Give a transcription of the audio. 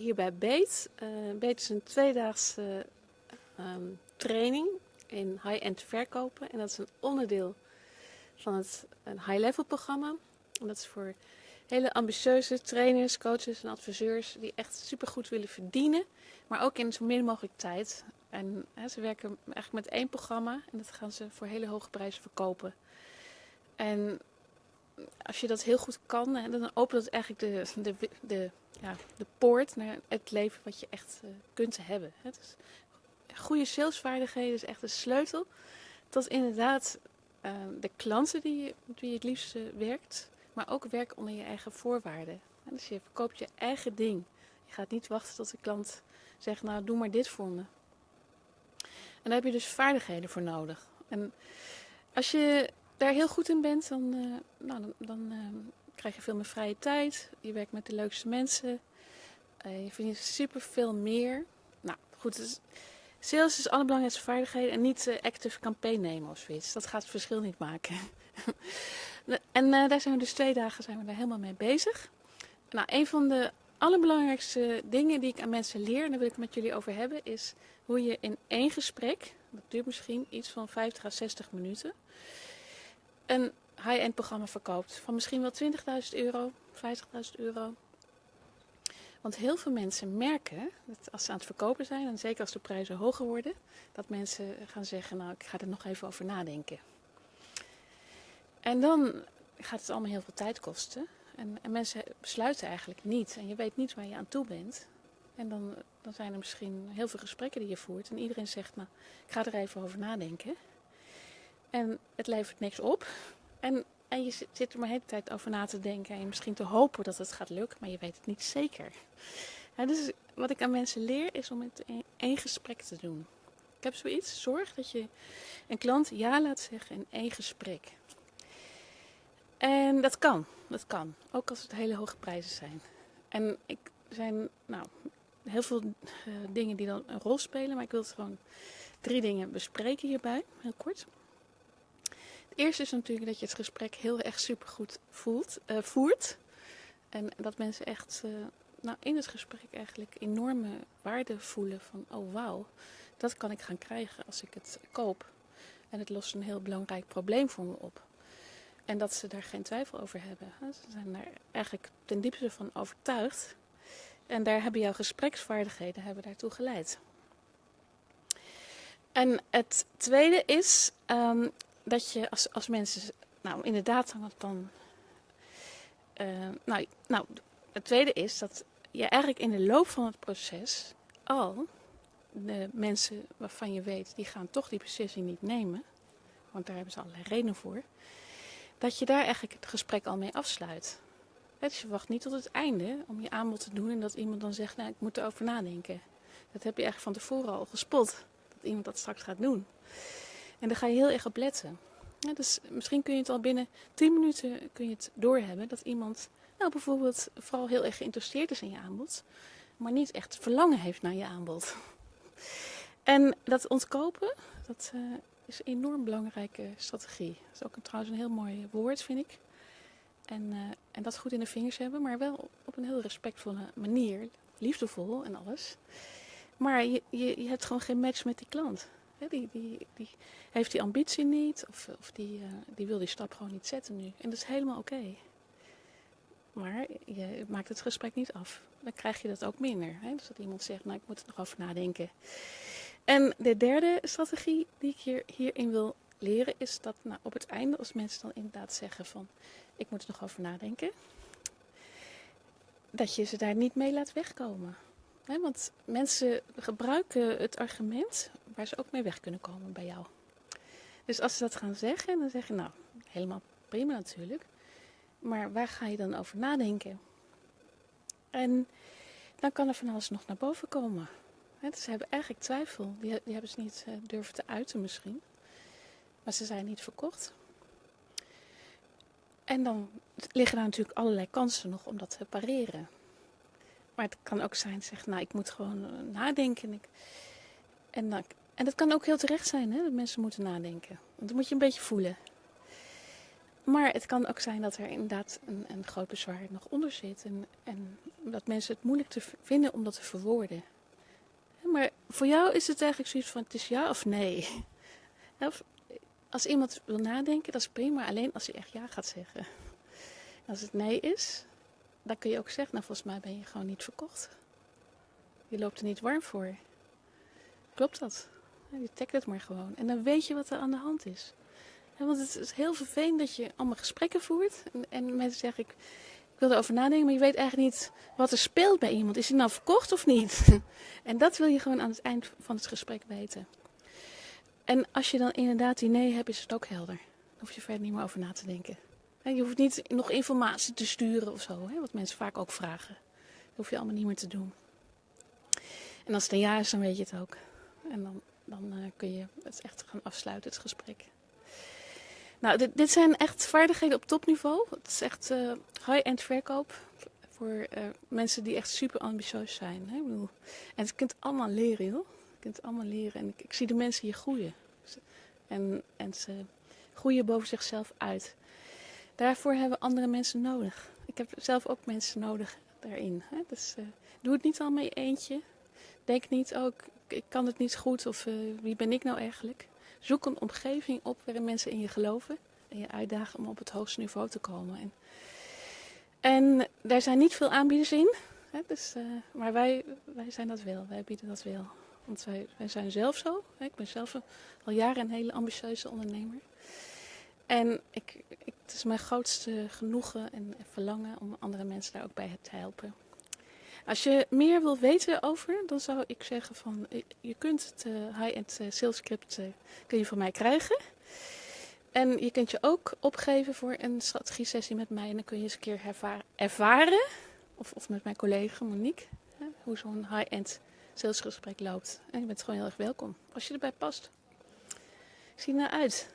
hier bij Beet. Uh, is een tweedaagse um, training in high-end verkopen. En dat is een onderdeel van het high-level programma. En dat is voor hele ambitieuze trainers, coaches en adviseurs die echt supergoed willen verdienen. Maar ook in zo min mogelijk tijd. En hè, ze werken eigenlijk met één programma en dat gaan ze voor hele hoge prijzen verkopen. En als je dat heel goed kan, dan opent het eigenlijk de, de, de, ja, de poort naar het leven wat je echt uh, kunt hebben. Dus goede salesvaardigheden is echt de sleutel tot inderdaad uh, de klanten die je, je het liefst werkt, maar ook werk onder je eigen voorwaarden. dus je verkoopt je eigen ding. Je gaat niet wachten tot de klant zegt, nou doe maar dit voor me. En daar heb je dus vaardigheden voor nodig. En als je daar heel goed in bent, dan, uh, nou, dan, dan uh, krijg je veel meer vrije tijd. Je werkt met de leukste mensen. Uh, je verdient super veel meer. Nou goed, dus sales is allerbelangrijkste vaardigheden en niet active campaign nemen of zoiets. Dat gaat het verschil niet maken. en daar zijn we dus twee dagen zijn we daar helemaal mee bezig. Nou, een van de allerbelangrijkste dingen die ik aan mensen leer, en daar wil ik het met jullie over hebben, is hoe je in één gesprek, dat duurt misschien iets van 50 à 60 minuten, een high-end programma verkoopt. Van misschien wel 20.000 euro, 50.000 euro. Want heel veel mensen merken dat als ze aan het verkopen zijn, en zeker als de prijzen hoger worden, dat mensen gaan zeggen, nou ik ga er nog even over nadenken. En dan gaat het allemaal heel veel tijd kosten. En, en, mensen besluiten eigenlijk niet. En je weet niet waar je aan toe bent. En dan, dan zijn er misschien heel veel gesprekken die je voert. En iedereen zegt, nou, ik ga er even over nadenken. En het levert niks op. En, en je zit er maar de hele tijd over na te denken. En misschien te hopen dat het gaat lukken, maar je weet het niet zeker. dus wat ik aan mensen leer, is om het in één gesprek te doen. Ik heb zoiets, zorg dat je een klant ja laat zeggen in één gesprek. En dat kan, dat kan. Ook als het hele hoge prijzen zijn. En ik zijn nou, heel veel uh, dingen die dan een rol spelen, maar ik wil gewoon drie dingen bespreken hierbij, heel kort. Eerste is natuurlijk dat je het gesprek heel erg supergoed voelt, uh, voert. En dat mensen echt uh, nou, in het gesprek eigenlijk enorme waarde voelen van, oh wauw, dat kan ik gaan krijgen als ik het koop. En het lost een heel belangrijk probleem voor me op. En dat ze daar geen twijfel over hebben. Ze zijn daar eigenlijk ten diepste van overtuigd. En daar hebben jouw gespreksvaardigheden hebben daartoe geleid. En het tweede is um, dat je als, als mensen, nou inderdaad dan, uh, nou, nou, het tweede is dat je eigenlijk in de loop van het proces al de mensen waarvan je weet, die gaan toch die beslissing niet nemen, want daar hebben ze allerlei redenen voor, dat je daar eigenlijk het gesprek al mee afsluit. Dus je wacht niet tot het einde om je aanbod te doen en dat iemand dan zegt, nou ik moet erover nadenken. Dat heb je eigenlijk van tevoren al gespot, dat iemand dat straks gaat doen. En daar ga je heel erg op letten. Dus misschien kun je het al binnen 10 minuten kun je het doorhebben dat iemand nou bijvoorbeeld vooral heel erg geïnteresseerd is in je aanbod, maar niet echt verlangen heeft naar je aanbod. En dat ontkopen, dat uh, is een enorm belangrijke strategie. Dat is ook een, trouwens een heel mooi woord, vind ik. En, uh, en dat goed in de vingers hebben, maar wel op een heel respectvolle manier, liefdevol en alles. Maar je, je, je hebt gewoon geen match met die klant. Die, die, die heeft die ambitie niet of, of die, uh, die wil die stap gewoon niet zetten nu. En dat is helemaal oké. Maar je maakt het gesprek niet af. Dan krijg je dat ook minder. Hè? Dus dat iemand zegt, nou ik moet er nog over nadenken. En de derde strategie die ik hier, hierin wil leren is dat nou, op het einde als mensen dan inderdaad zeggen van ik moet er nog over nadenken. Dat je ze daar niet mee laat wegkomen. Want mensen gebruiken het argument ze ook mee weg kunnen komen bij jou. Dus als ze dat gaan zeggen, dan zeg je nou, helemaal prima natuurlijk. Maar waar ga je dan over nadenken? En dan kan er van alles nog naar boven komen. He, dus ze hebben eigenlijk twijfel. Die, hebben ze niet uh, durven te uiten misschien. Maar ze zijn niet verkocht. En dan liggen daar natuurlijk allerlei kansen nog om dat te pareren. Maar het kan ook zijn, zeg, nou, ik moet gewoon uh, nadenken. En, ik, en, dan, en dat kan ook heel terecht zijn, hè, dat mensen moeten nadenken. Want dat moet je een beetje voelen. Maar het kan ook zijn dat er inderdaad een, een groot bezwaar nog onder zit. En, en dat mensen het moeilijk te vinden om dat te verwoorden. Maar voor jou is het eigenlijk zoiets van: het is ja of nee. Of, als iemand wil nadenken, dat is prima, alleen als hij echt ja gaat zeggen. als het nee is, dan kun je ook zeggen: Nou, volgens mij ben je gewoon niet verkocht. Je loopt er niet warm voor. Klopt dat? Je tagt het maar gewoon. En dan weet je wat er aan de hand is. want het is heel vervelend dat je allemaal gesprekken voert. En, en mensen zeggen, ik, ik wil erover nadenken, maar je weet eigenlijk niet wat er speelt bij iemand. Is hij nou verkocht of niet? en dat wil je gewoon aan het eind van het gesprek weten. En als je dan inderdaad die nee hebt, is het ook helder. Dan hoef je verder niet meer over na te denken. Je hoeft niet nog informatie te sturen of zo, wat mensen vaak ook vragen. Dat hoef je allemaal niet meer te doen. En als het een ja is, dan weet je het ook. En dan, dan uh, kun je het echt gaan afsluiten, het gesprek. Nou, dit, dit zijn echt vaardigheden op topniveau. Het is echt uh, high-end verkoop voor uh, mensen die echt super ambitieus zijn. Hè? Ik bedoel, en het kunt allemaal leren, joh. Je kunt allemaal leren. En ik, ik zie de mensen hier groeien. En, en ze groeien boven zichzelf uit. Daarvoor hebben we andere mensen nodig. Ik heb zelf ook mensen nodig daarin. Hè? Dus doe het niet al mee eentje. Denk niet, oh, ik kan het niet goed of uh, wie ben ik nou eigenlijk? Zoek een omgeving op waarin mensen in je geloven en je uitdagen om op het hoogste niveau te komen. En, daar zijn niet veel aanbieders in, hè, dus, uh, maar wij, wij zijn dat wel, wij bieden dat wel. Want wij, wij zijn zelf zo, ik ben zelf al jaren een hele ambitieuze ondernemer. En ik, ik, het is mijn grootste genoegen en verlangen om andere mensen daar ook bij te helpen. Als je meer wilt weten over, dan zou ik zeggen van je kunt het uh, high-end uh, sales script kun je van mij krijgen. En je kunt je ook opgeven voor een strategie sessie met mij. En dan kun je eens een keer ervaren, of, of met mijn collega Monique, hoe zo'n high-end salesgesprek loopt. En je bent gewoon heel erg welkom als je erbij past. Ik zie naar uit.